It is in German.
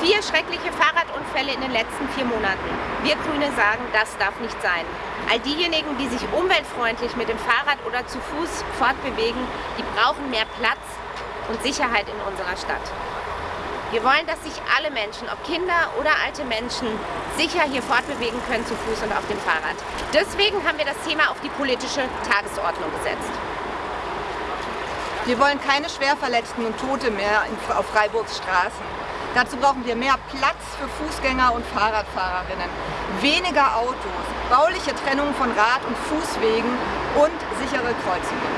Vier schreckliche Fahrradunfälle in den letzten vier Monaten. Wir Grüne sagen, das darf nicht sein. All diejenigen, die sich umweltfreundlich mit dem Fahrrad oder zu Fuß fortbewegen, die brauchen mehr Platz und Sicherheit in unserer Stadt. Wir wollen, dass sich alle Menschen, ob Kinder oder alte Menschen, sicher hier fortbewegen können zu Fuß und auf dem Fahrrad. Deswegen haben wir das Thema auf die politische Tagesordnung gesetzt. Wir wollen keine Schwerverletzten und Tote mehr auf Freiburgs Straßen. Dazu brauchen wir mehr Platz für Fußgänger und Fahrradfahrerinnen, weniger Autos, bauliche Trennung von Rad- und Fußwegen und sichere Kreuzungen.